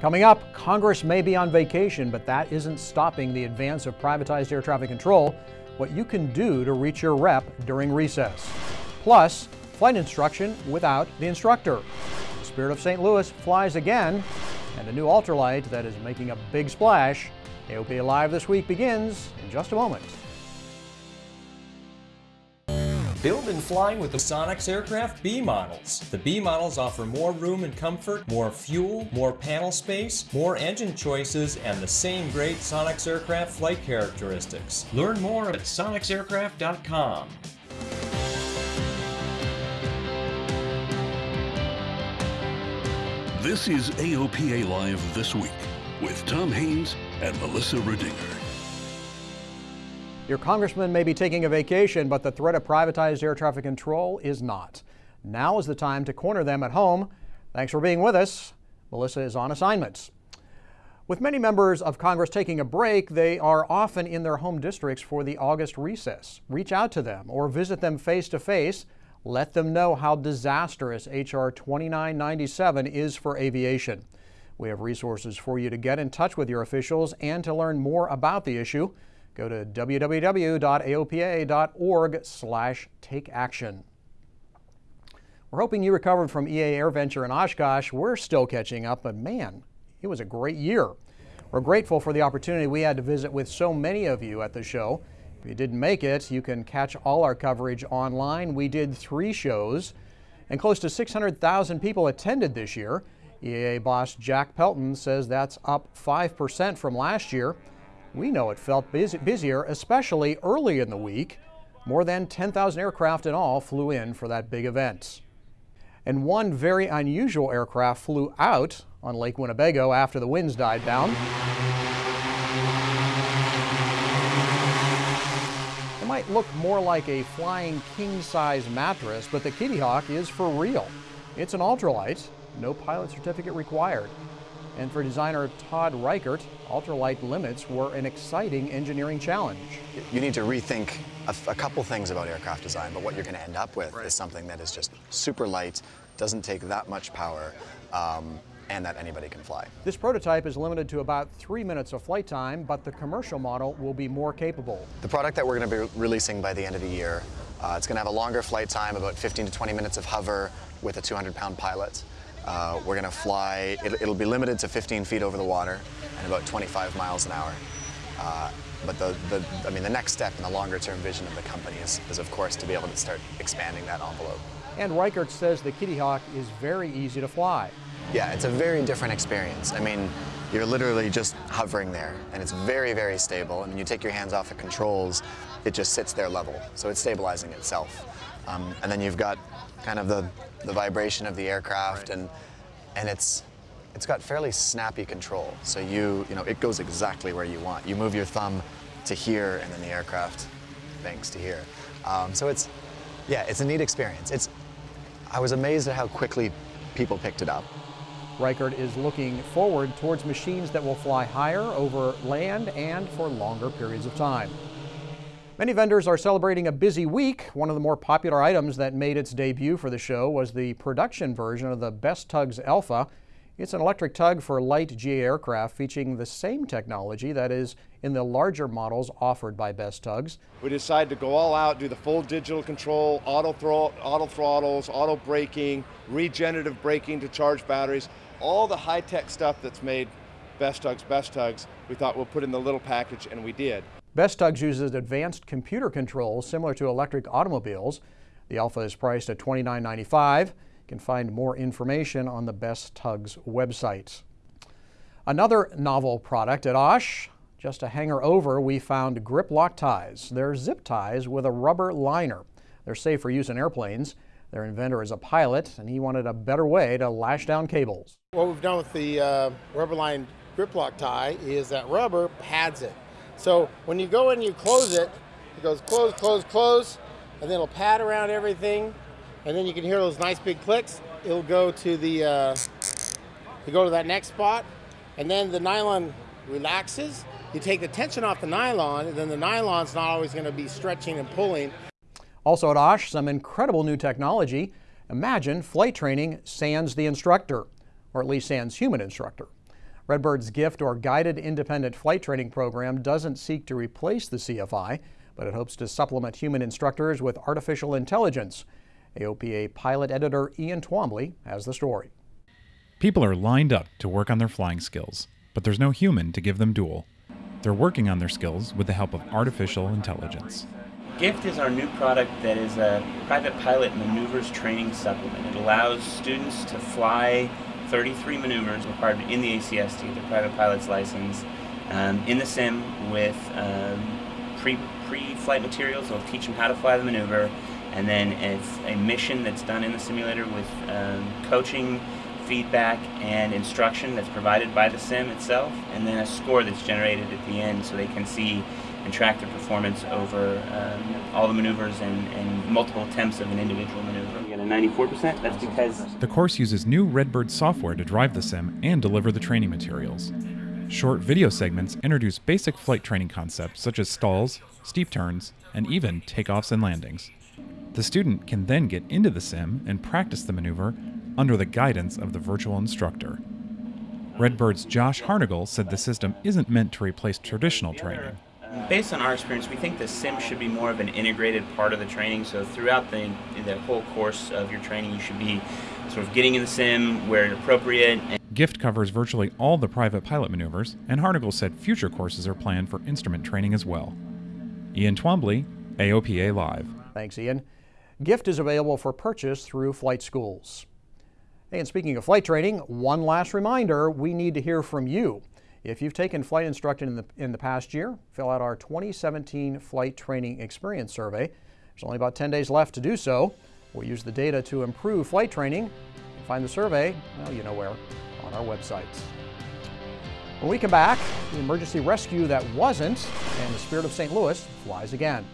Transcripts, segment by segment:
Coming up, Congress may be on vacation, but that isn't stopping the advance of privatized air traffic control. What you can do to reach your rep during recess. Plus, flight instruction without the instructor. The Spirit of St. Louis flies again, and a new ultralight that is making a big splash. AOPA Live this week begins in just a moment. Build and flying with the Sonex aircraft B models. The B models offer more room and comfort, more fuel, more panel space, more engine choices, and the same great Sonex aircraft flight characteristics. Learn more at sonexaircraft.com. This is AOPA Live This Week with Tom Haines and Melissa Rudinger. Your congressman may be taking a vacation, but the threat of privatized air traffic control is not. Now is the time to corner them at home. Thanks for being with us. Melissa is on assignments. With many members of Congress taking a break, they are often in their home districts for the August recess. Reach out to them or visit them face to face let them know how disastrous H.R. 2997 is for aviation. We have resources for you to get in touch with your officials and to learn more about the issue. Go to www.aopa.org slash take action. We're hoping you recovered from EAA AirVenture in Oshkosh. We're still catching up, but man, it was a great year. We're grateful for the opportunity we had to visit with so many of you at the show. If you didn't make it, you can catch all our coverage online. We did three shows, and close to 600,000 people attended this year. EAA boss Jack Pelton says that's up 5% from last year. We know it felt busy, busier, especially early in the week. More than 10,000 aircraft in all flew in for that big event. And one very unusual aircraft flew out on Lake Winnebago after the winds died down. It might look more like a flying king-size mattress, but the Kitty Hawk is for real. It's an ultralight, no pilot certificate required. And for designer Todd Reichert, ultralight limits were an exciting engineering challenge. You need to rethink a, a couple things about aircraft design, but what you're going to end up with right. is something that is just super light, doesn't take that much power, um, and that anybody can fly. This prototype is limited to about three minutes of flight time, but the commercial model will be more capable. The product that we're going to be releasing by the end of the year, uh, it's going to have a longer flight time, about 15 to 20 minutes of hover with a 200-pound pilot. Uh, we're going to fly, it, will be limited to 15 feet over the water and about 25 miles an hour. Uh, but the, the, I mean, the next step in the longer term vision of the company is, is, of course, to be able to start expanding that envelope. And Reichert says the Kitty Hawk is very easy to fly. Yeah, it's a very different experience. I mean, you're literally just hovering there, and it's very, very stable. And when you take your hands off the controls, it just sits there level. So it's stabilizing itself. Um, and then you've got kind of the, the vibration of the aircraft, right. and, and it's, it's got fairly snappy control. So you, you know, it goes exactly where you want. You move your thumb to here, and then the aircraft banks to here. Um, so it's, yeah, it's a neat experience. It's, I was amazed at how quickly people picked it up. Reichert is looking forward towards machines that will fly higher over land and for longer periods of time. Many vendors are celebrating a busy week. One of the more popular items that made its debut for the show was the production version of the Best Tugs Alpha. It's an electric tug for light GA aircraft featuring the same technology that is in the larger models offered by Best Tugs. We decided to go all out, do the full digital control, auto, auto throttles, auto braking, regenerative braking to charge batteries all the high-tech stuff that's made Best Tugs Best Tugs, we thought we'll put in the little package, and we did. Best Tugs uses advanced computer controls similar to electric automobiles. The Alpha is priced at $29.95. You can find more information on the Best Tugs website. Another novel product at Osh, just a hanger over, we found grip lock ties. They're zip ties with a rubber liner. They're safe for use in airplanes. Their inventor is a pilot, and he wanted a better way to lash down cables. What we've done with the uh, rubber-lined grip lock tie is that rubber pads it. So when you go and you close it, it goes close, close, close, and then it'll pad around everything, and then you can hear those nice big clicks. It'll go to the, uh, go to that next spot, and then the nylon relaxes. You take the tension off the nylon, and then the nylon's not always going to be stretching and pulling. Also at Osh, some incredible new technology. Imagine flight training sans the instructor, or at least sans human instructor. Redbird's gift or guided independent flight training program doesn't seek to replace the CFI, but it hopes to supplement human instructors with artificial intelligence. AOPA pilot editor Ian Twombly has the story. People are lined up to work on their flying skills, but there's no human to give them dual. They're working on their skills with the help of artificial intelligence. GIFT is our new product that is a private pilot maneuvers training supplement. It allows students to fly 33 maneuvers required in the ACST, the private pilot's license, um, in the sim with um, pre, pre-flight materials. They'll teach them how to fly the maneuver, and then it's a mission that's done in the simulator with um, coaching, feedback, and instruction that's provided by the sim itself, and then a score that's generated at the end so they can see and track their performance over um, all the maneuvers and, and, multiple attempts of an individual maneuver. We get a 94%. That's because the course uses new Redbird software to drive the sim and deliver the training materials. Short video segments introduce basic flight training concepts such as stalls, steep turns, and even takeoffs and landings. The student can then get into the sim and practice the maneuver under the guidance of the virtual instructor. Redbird's Josh Harnagle said the system isn't meant to replace traditional training. Based on our experience, we think the sim should be more of an integrated part of the training. So throughout the, the whole course of your training, you should be sort of getting in the sim where appropriate. GIFT covers virtually all the private pilot maneuvers, and Harnagle said future courses are planned for instrument training as well. Ian Twombly, AOPA Live. Thanks, Ian. GIFT is available for purchase through flight schools. And speaking of flight training, one last reminder we need to hear from you. If you've taken flight instruction in the, in the past year, fill out our 2017 Flight Training Experience Survey. There's only about 10 days left to do so. We'll use the data to improve flight training. Find the survey, well, you know where, on our website. When we come back, the emergency rescue that wasn't, and the Spirit of St. Louis flies again.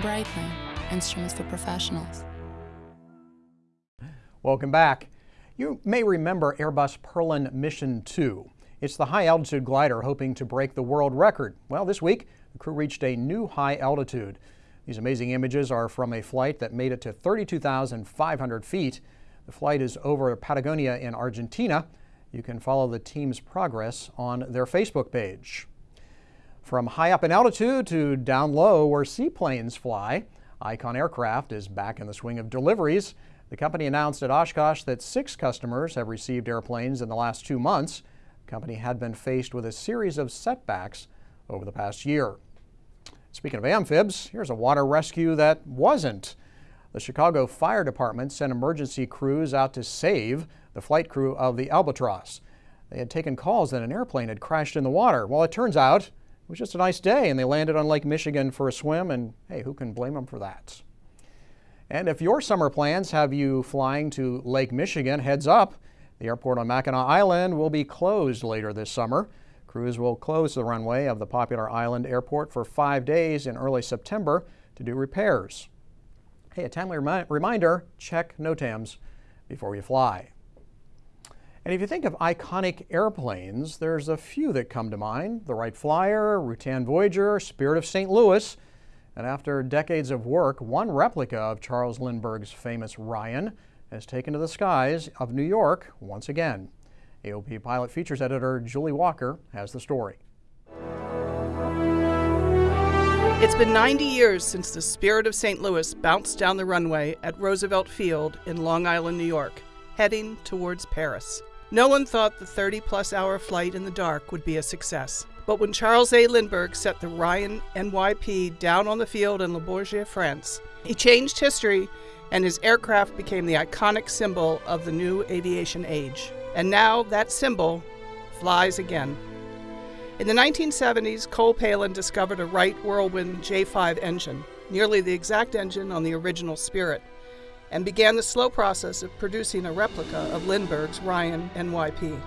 Brightline, instruments for professionals. Welcome back. You may remember Airbus Perlan Mission 2. It's the high altitude glider hoping to break the world record. Well, this week, the crew reached a new high altitude. These amazing images are from a flight that made it to 32,500 feet. The flight is over Patagonia in Argentina. You can follow the team's progress on their Facebook page. From high up in altitude to down low where seaplanes fly, Icon Aircraft is back in the swing of deliveries. The company announced at Oshkosh that six customers have received airplanes in the last two months. The company had been faced with a series of setbacks over the past year. Speaking of amphibs, here's a water rescue that wasn't. The Chicago Fire Department sent emergency crews out to save the flight crew of the Albatross. They had taken calls that an airplane had crashed in the water. Well, it turns out was just a nice day and they landed on Lake Michigan for a swim and hey, who can blame them for that? And if your summer plans have you flying to Lake Michigan, heads up. The airport on Mackinac Island will be closed later this summer. Crews will close the runway of the popular island airport for five days in early September to do repairs. Hey, a timely remi reminder, check NOTAMs before you fly. And if you think of iconic airplanes, there's a few that come to mind. The Wright Flyer, Rutan Voyager, Spirit of St. Louis. And after decades of work, one replica of Charles Lindbergh's famous Ryan has taken to the skies of New York once again. AOPA Pilot Features Editor Julie Walker has the story. It's been 90 years since the Spirit of St. Louis bounced down the runway at Roosevelt Field in Long Island, New York, heading towards Paris. No one thought the 30 plus hour flight in the dark would be a success. But when Charles A. Lindbergh set the Ryan NYP down on the field in Le Bourget, France, he changed history and his aircraft became the iconic symbol of the new aviation age. And now that symbol flies again. In the 1970s, Cole Palen discovered a Wright Whirlwind J5 engine, nearly the exact engine on the original Spirit and began the slow process of producing a replica of Lindbergh's Ryan NYP.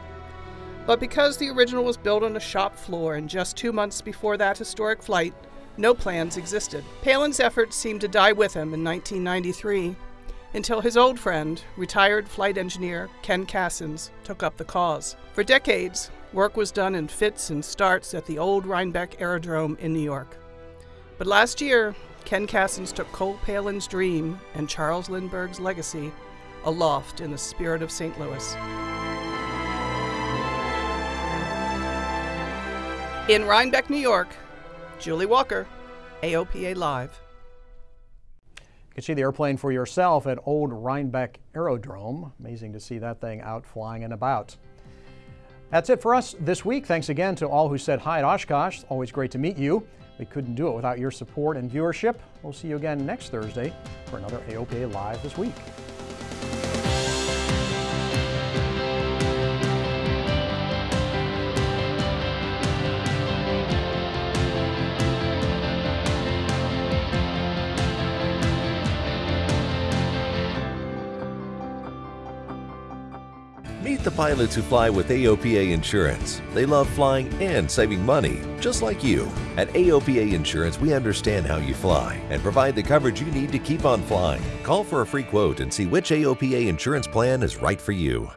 But because the original was built on a shop floor and just two months before that historic flight, no plans existed. Palen's efforts seemed to die with him in 1993, until his old friend, retired flight engineer Ken Cassens, took up the cause. For decades, work was done in fits and starts at the old Rhinebeck Aerodrome in New York. But last year, Ken Cassens took Cole Palen's dream and Charles Lindbergh's legacy aloft in the spirit of St. Louis. In Rhinebeck, New York, Julie Walker, AOPA Live. You can see the airplane for yourself at Old Rhinebeck Aerodrome. Amazing to see that thing out flying and about. That's it for us this week. Thanks again to all who said hi at Oshkosh. Always great to meet you. Couldn't do it without your support and viewership. We'll see you again next Thursday for another AOPA Live this week. The pilots who fly with AOPA Insurance. They love flying and saving money, just like you. At AOPA Insurance, we understand how you fly and provide the coverage you need to keep on flying. Call for a free quote and see which AOPA insurance plan is right for you.